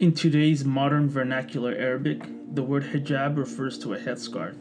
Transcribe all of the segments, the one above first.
In today's modern vernacular Arabic, the word hijab refers to a headscarf.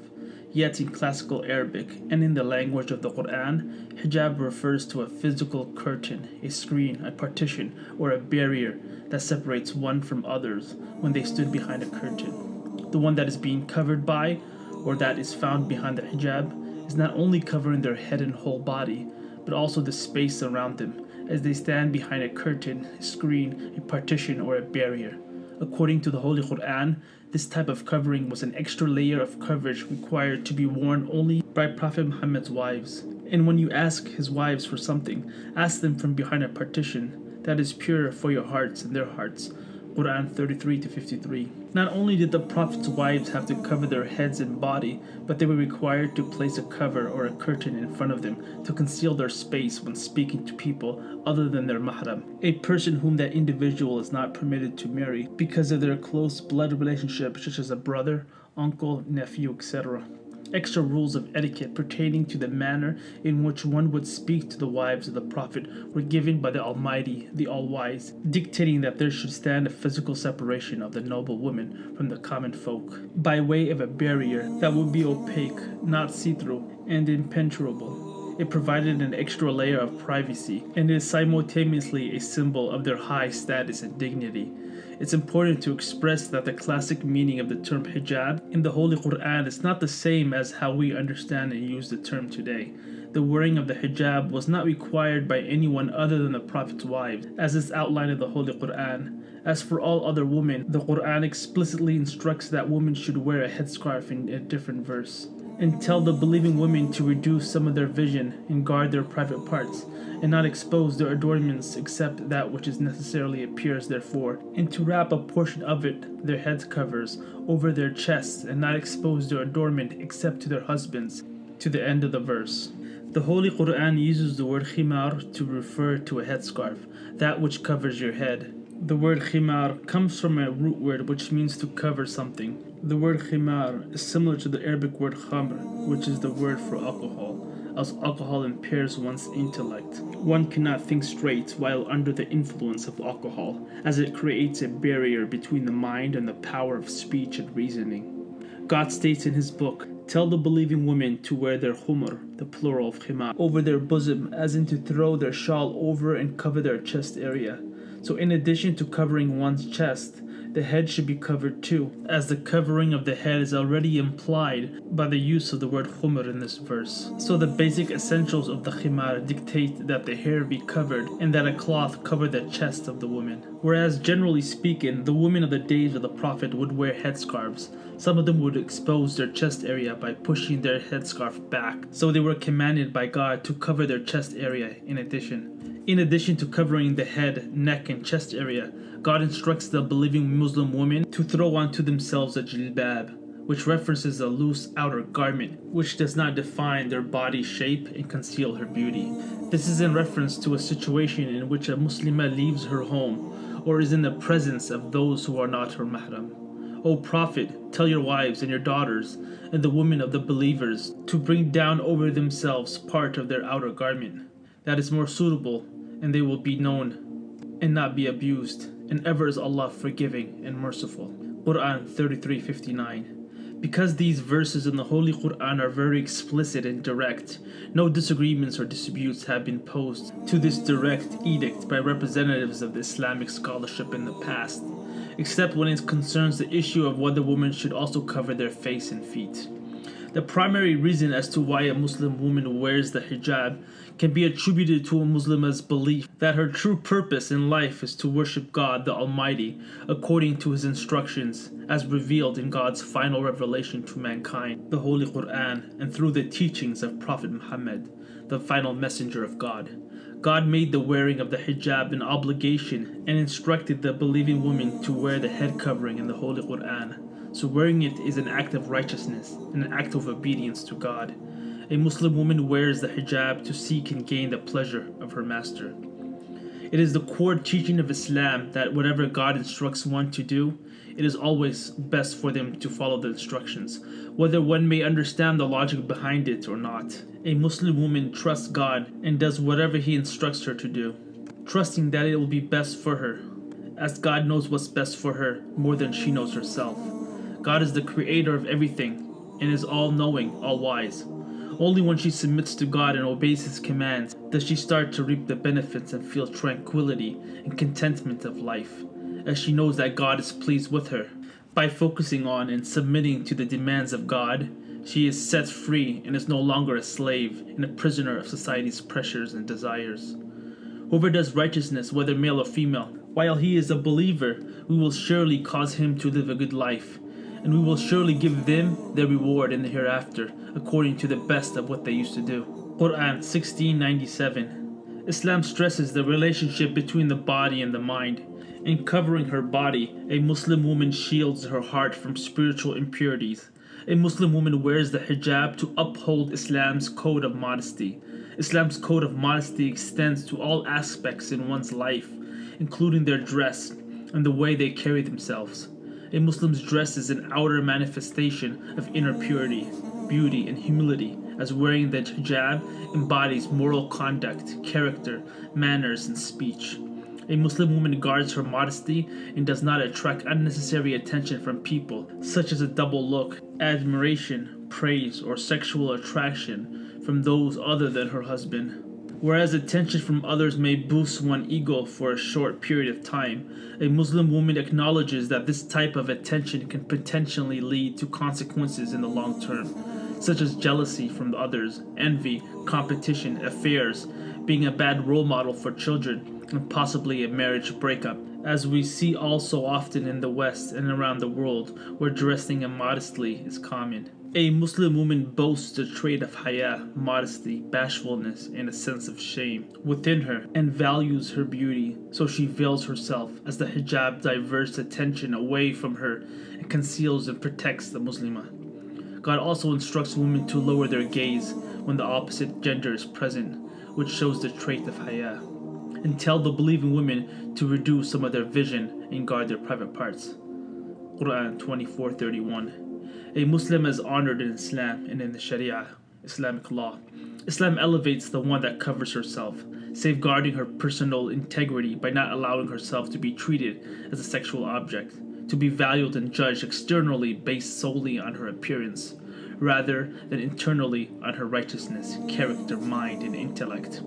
Yet in classical Arabic and in the language of the Quran, hijab refers to a physical curtain, a screen, a partition, or a barrier that separates one from others when they stood behind a curtain. The one that is being covered by, or that is found behind the hijab, is not only covering their head and whole body, but also the space around them as they stand behind a curtain, a screen, a partition, or a barrier. According to the Holy Quran, this type of covering was an extra layer of coverage required to be worn only by Prophet Muhammad's wives. And when you ask his wives for something, ask them from behind a partition that is pure for your hearts and their hearts, Quran 33 to 53. Not only did the Prophet's wives have to cover their heads and body, but they were required to place a cover or a curtain in front of them to conceal their space when speaking to people other than their mahram, a person whom that individual is not permitted to marry because of their close blood relationship, such as a brother, uncle, nephew, etc extra rules of etiquette pertaining to the manner in which one would speak to the wives of the Prophet were given by the Almighty, the All-Wise, dictating that there should stand a physical separation of the noble women from the common folk, by way of a barrier that would be opaque, not see-through, and impenetrable. It provided an extra layer of privacy, and is simultaneously a symbol of their high status and dignity it's important to express that the classic meaning of the term hijab in the Holy Quran is not the same as how we understand and use the term today. The wearing of the hijab was not required by anyone other than the Prophet's wives, as is outlined in the Holy Quran. As for all other women, the Quran explicitly instructs that women should wear a headscarf in a different verse and tell the believing women to reduce some of their vision and guard their private parts, and not expose their adornments except that which is necessarily appears therefore, and to wrap a portion of it, their head covers, over their chests, and not expose their adornment except to their husbands, to the end of the verse. The Holy Quran uses the word khimar to refer to a headscarf, that which covers your head. The word khimar comes from a root word which means to cover something. The word khimar is similar to the Arabic word khamr, which is the word for alcohol, as alcohol impairs one's intellect. One cannot think straight while under the influence of alcohol, as it creates a barrier between the mind and the power of speech and reasoning. God states in his book, Tell the believing women to wear their khumr, the plural of khimar, over their bosom, as in to throw their shawl over and cover their chest area. So in addition to covering one's chest, the head should be covered too, as the covering of the head is already implied by the use of the word khumr in this verse. So the basic essentials of the khimar dictate that the hair be covered and that a cloth cover the chest of the woman. Whereas generally speaking, the women of the days of the Prophet would wear headscarves. Some of them would expose their chest area by pushing their headscarf back, so they were commanded by God to cover their chest area in addition. In addition to covering the head, neck, and chest area, God instructs the believing Muslim women to throw onto themselves a jilbab, which references a loose outer garment which does not define their body shape and conceal her beauty. This is in reference to a situation in which a Muslimah leaves her home or is in the presence of those who are not her mahram. O Prophet, tell your wives and your daughters and the women of the believers to bring down over themselves part of their outer garment. That is more suitable, and they will be known and not be abused and ever is Allah forgiving and merciful. Quran 33:59. Because these verses in the Holy Quran are very explicit and direct, no disagreements or disputes have been posed to this direct edict by representatives of the Islamic scholarship in the past, except when it concerns the issue of whether women should also cover their face and feet. The primary reason as to why a Muslim woman wears the hijab can be attributed to a Muslimah's belief that her true purpose in life is to worship God the Almighty according to His instructions as revealed in God's final revelation to mankind, the Holy Quran, and through the teachings of Prophet Muhammad, the final messenger of God. God made the wearing of the hijab an obligation and instructed the believing woman to wear the head covering in the Holy Quran. So wearing it is an act of righteousness and an act of obedience to God. A Muslim woman wears the hijab to seek and gain the pleasure of her master. It is the core teaching of Islam that whatever God instructs one to do, it is always best for them to follow the instructions, whether one may understand the logic behind it or not. A Muslim woman trusts God and does whatever He instructs her to do, trusting that it will be best for her as God knows what's best for her more than she knows herself. God is the creator of everything and is all knowing, all wise. Only when she submits to God and obeys His commands does she start to reap the benefits and feel tranquility and contentment of life, as she knows that God is pleased with her. By focusing on and submitting to the demands of God, she is set free and is no longer a slave and a prisoner of society's pressures and desires. Whoever does righteousness, whether male or female, while he is a believer, we will surely cause him to live a good life, and we will surely give them their reward in the hereafter, according to the best of what they used to do. Quran 1697 Islam stresses the relationship between the body and the mind. In covering her body, a Muslim woman shields her heart from spiritual impurities. A Muslim woman wears the hijab to uphold Islam's code of modesty. Islam's code of modesty extends to all aspects in one's life, including their dress and the way they carry themselves. A Muslim's dress is an outer manifestation of inner purity, beauty, and humility, as wearing the hijab embodies moral conduct, character, manners, and speech. A Muslim woman guards her modesty and does not attract unnecessary attention from people, such as a double look, admiration, praise, or sexual attraction from those other than her husband. Whereas attention from others may boost one's ego for a short period of time, a Muslim woman acknowledges that this type of attention can potentially lead to consequences in the long term, such as jealousy from others, envy, competition, affairs, being a bad role model for children, and possibly a marriage breakup, as we see all so often in the West and around the world where dressing immodestly is common. A Muslim woman boasts the trait of haya, modesty, bashfulness, and a sense of shame within her and values her beauty, so she veils herself as the hijab diverts attention away from her and conceals and protects the Muslimah. God also instructs women to lower their gaze when the opposite gender is present, which shows the trait of haya, and tell the believing women to reduce some of their vision and guard their private parts. Quran 24:31 a Muslim is honored in Islam and in the Sharia, Islamic law. Islam elevates the one that covers herself, safeguarding her personal integrity by not allowing herself to be treated as a sexual object, to be valued and judged externally based solely on her appearance, rather than internally on her righteousness, character, mind, and intellect.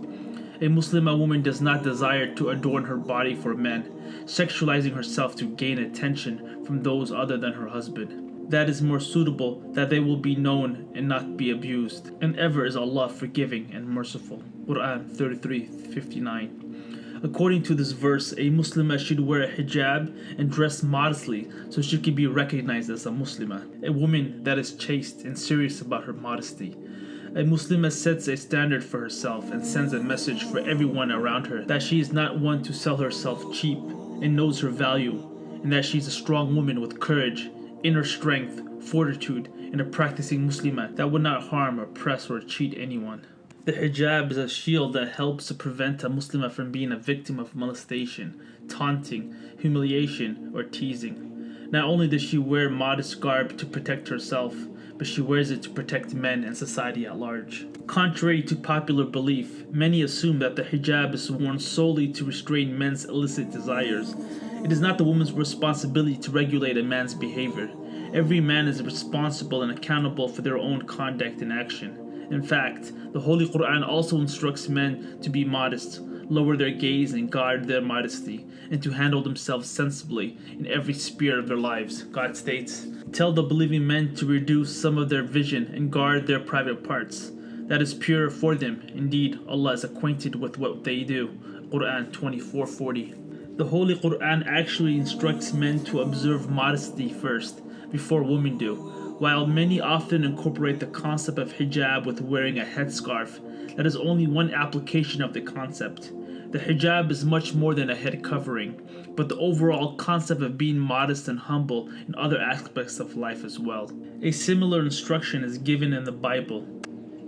A Muslimah woman does not desire to adorn her body for men, sexualizing herself to gain attention from those other than her husband that is more suitable that they will be known and not be abused. And ever is Allah forgiving and merciful. Quran 33:59. According to this verse, a Muslimah should wear a hijab and dress modestly so she can be recognized as a Muslimah, a woman that is chaste and serious about her modesty. A Muslimah sets a standard for herself and sends a message for everyone around her that she is not one to sell herself cheap and knows her value, and that she is a strong woman with courage inner strength, fortitude, and a practicing Muslimah that would not harm, oppress, or cheat anyone. The hijab is a shield that helps to prevent a Muslimah from being a victim of molestation, taunting, humiliation, or teasing. Not only does she wear modest garb to protect herself, but she wears it to protect men and society at large. Contrary to popular belief, many assume that the hijab is worn solely to restrain men's illicit desires, it is not the woman's responsibility to regulate a man's behavior. Every man is responsible and accountable for their own conduct and action. In fact, the Holy Quran also instructs men to be modest, lower their gaze and guard their modesty, and to handle themselves sensibly in every sphere of their lives. God states, Tell the believing men to reduce some of their vision and guard their private parts. That is pure for them. Indeed, Allah is acquainted with what they do. Quran 2440. The Holy Quran actually instructs men to observe modesty first, before women do. While many often incorporate the concept of hijab with wearing a headscarf, that is only one application of the concept. The hijab is much more than a head covering, but the overall concept of being modest and humble in other aspects of life as well. A similar instruction is given in the Bible.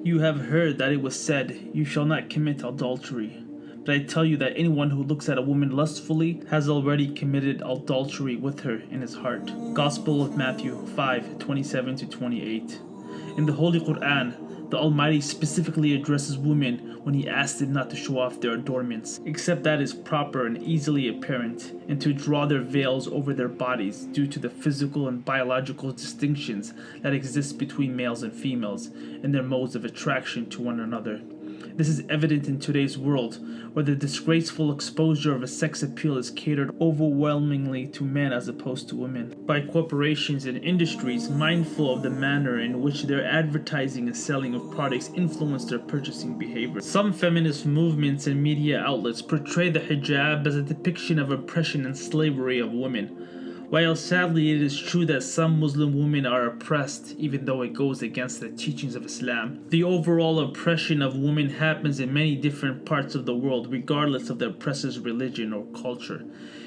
You have heard that it was said, You shall not commit adultery. But I tell you that anyone who looks at a woman lustfully has already committed adultery with her in his heart. Gospel of Matthew 5 27 to 28. In the Holy Quran, the Almighty specifically addresses women when He asks them not to show off their adornments, except that is proper and easily apparent, and to draw their veils over their bodies due to the physical and biological distinctions that exist between males and females and their modes of attraction to one another. This is evident in today's world, where the disgraceful exposure of a sex appeal is catered overwhelmingly to men as opposed to women. By corporations and industries mindful of the manner in which their advertising and selling of products influence their purchasing behavior. Some feminist movements and media outlets portray the hijab as a depiction of oppression and slavery of women while sadly it is true that some Muslim women are oppressed, even though it goes against the teachings of Islam, the overall oppression of women happens in many different parts of the world, regardless of the oppressor's religion or culture,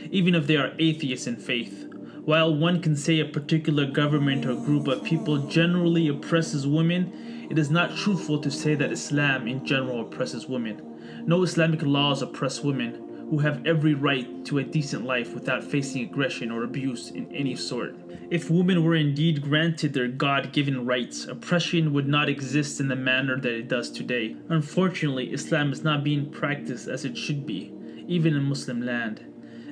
even if they are atheists in faith. While one can say a particular government or group of people generally oppresses women, it is not truthful to say that Islam in general oppresses women. No Islamic laws oppress women who have every right to a decent life without facing aggression or abuse in any sort. If women were indeed granted their God given rights, oppression would not exist in the manner that it does today. Unfortunately, Islam is not being practiced as it should be, even in Muslim land.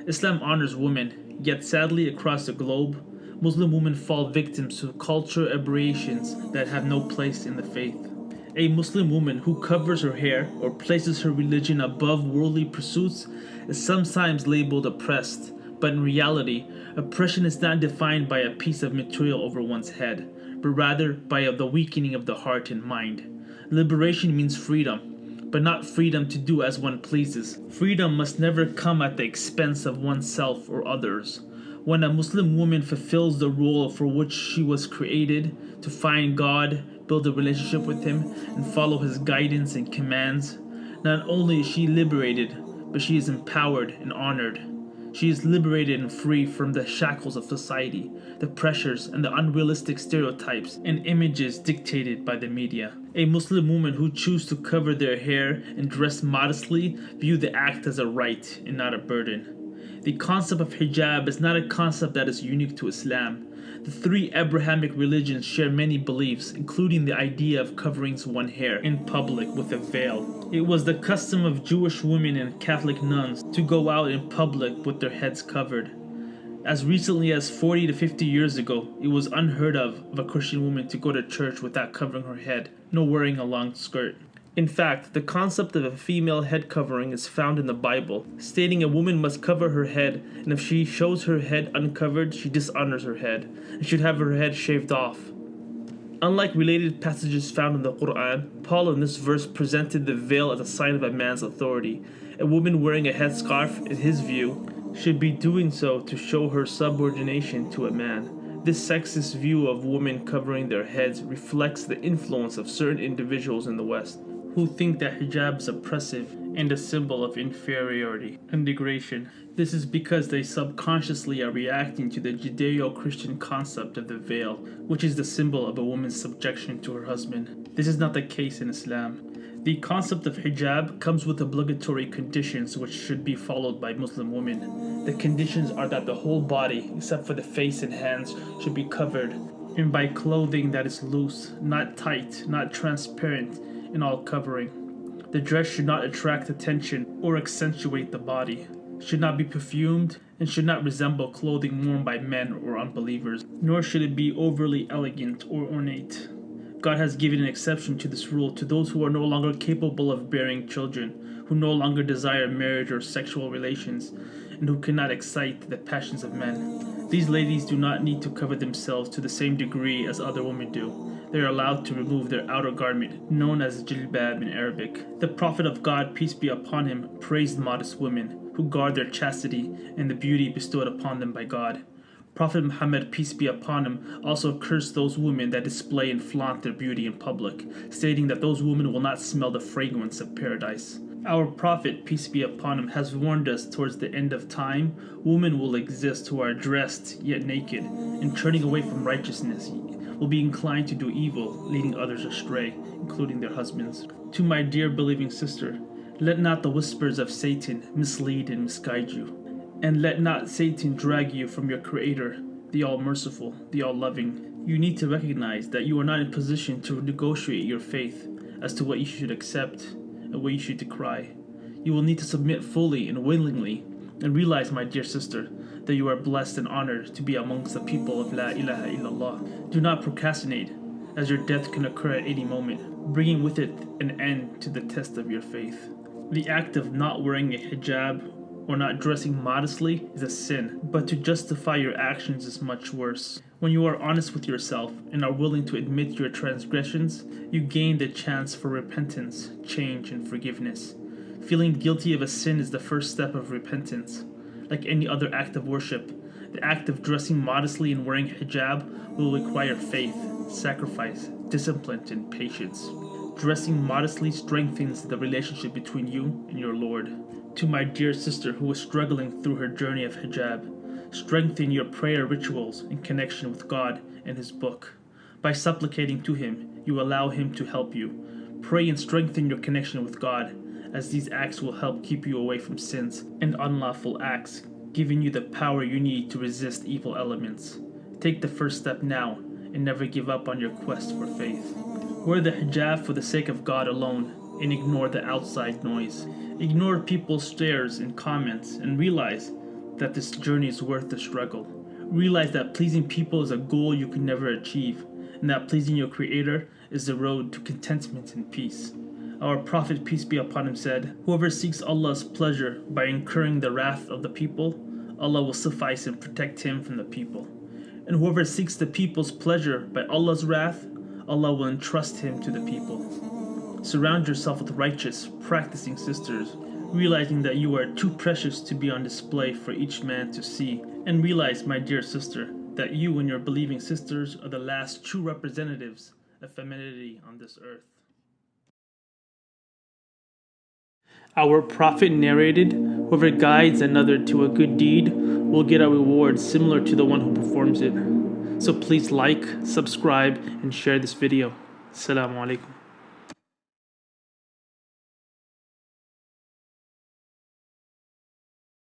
Islam honors women, yet sadly across the globe, Muslim women fall victims to cultural aberrations that have no place in the faith. A Muslim woman who covers her hair or places her religion above worldly pursuits is sometimes labeled oppressed, but in reality, oppression is not defined by a piece of material over one's head, but rather by the weakening of the heart and mind. Liberation means freedom, but not freedom to do as one pleases. Freedom must never come at the expense of oneself or others. When a Muslim woman fulfills the role for which she was created to find God, build a relationship with Him, and follow His guidance and commands, not only is she liberated, but she is empowered and honored. She is liberated and free from the shackles of society, the pressures and the unrealistic stereotypes and images dictated by the media. A Muslim woman who choose to cover their hair and dress modestly view the act as a right and not a burden. The concept of hijab is not a concept that is unique to Islam. The three Abrahamic religions share many beliefs, including the idea of covering one's hair in public with a veil. It was the custom of Jewish women and Catholic nuns to go out in public with their heads covered. As recently as 40 to 50 years ago, it was unheard of of a Christian woman to go to church without covering her head, nor wearing a long skirt. In fact, the concept of a female head covering is found in the Bible, stating a woman must cover her head, and if she shows her head uncovered, she dishonors her head, and should have her head shaved off. Unlike related passages found in the Quran, Paul in this verse presented the veil as a sign of a man's authority. A woman wearing a headscarf, in his view, should be doing so to show her subordination to a man. This sexist view of women covering their heads reflects the influence of certain individuals in the West who think that hijab is oppressive and a symbol of inferiority and degradation. This is because they subconsciously are reacting to the Judeo Christian concept of the veil, which is the symbol of a woman's subjection to her husband. This is not the case in Islam. The concept of hijab comes with obligatory conditions which should be followed by Muslim women. The conditions are that the whole body, except for the face and hands, should be covered, and by clothing that is loose, not tight, not transparent, in all covering. The dress should not attract attention or accentuate the body, should not be perfumed, and should not resemble clothing worn by men or unbelievers, nor should it be overly elegant or ornate. God has given an exception to this rule to those who are no longer capable of bearing children, who no longer desire marriage or sexual relations, and who cannot excite the passions of men. These ladies do not need to cover themselves to the same degree as other women do they are allowed to remove their outer garment, known as jilbab in Arabic. The Prophet of God, peace be upon him, praised modest women who guard their chastity and the beauty bestowed upon them by God. Prophet Muhammad, peace be upon him, also cursed those women that display and flaunt their beauty in public, stating that those women will not smell the fragrance of paradise. Our Prophet, peace be upon him, has warned us towards the end of time, women will exist who are dressed yet naked, and turning away from righteousness, will be inclined to do evil, leading others astray, including their husbands. To my dear believing sister, let not the whispers of Satan mislead and misguide you, and let not Satan drag you from your Creator, the All Merciful, the All Loving. You need to recognize that you are not in position to negotiate your faith as to what you should accept what you should cry. You will need to submit fully and willingly and realize, my dear sister, that you are blessed and honored to be amongst the people of La ilaha illallah. Do not procrastinate, as your death can occur at any moment, bringing with it an end to the test of your faith. The act of not wearing a hijab or not dressing modestly is a sin, but to justify your actions is much worse. When you are honest with yourself and are willing to admit your transgressions, you gain the chance for repentance, change, and forgiveness. Feeling guilty of a sin is the first step of repentance. Like any other act of worship, the act of dressing modestly and wearing hijab will require faith, sacrifice, discipline, and patience. Dressing modestly strengthens the relationship between you and your Lord. To my dear sister who is struggling through her journey of hijab, strengthen your prayer rituals in connection with God and His book. By supplicating to Him, you allow Him to help you. Pray and strengthen your connection with God, as these acts will help keep you away from sins and unlawful acts, giving you the power you need to resist evil elements. Take the first step now and never give up on your quest for faith. Wear the hijab for the sake of God alone and ignore the outside noise. Ignore people's stares and comments and realize that this journey is worth the struggle. Realize that pleasing people is a goal you can never achieve and that pleasing your creator is the road to contentment and peace. Our Prophet, peace be upon him, said, Whoever seeks Allah's pleasure by incurring the wrath of the people, Allah will suffice and protect him from the people. And whoever seeks the people's pleasure by Allah's wrath, Allah will entrust him to the people. Surround yourself with righteous, practicing sisters, realizing that you are too precious to be on display for each man to see. And realize, my dear sister, that you and your believing sisters are the last true representatives of femininity on this earth. Our prophet narrated, Whoever guides another to a good deed will get a reward similar to the one who performs it. So please like, subscribe, and share this video. Assalamu alaikum.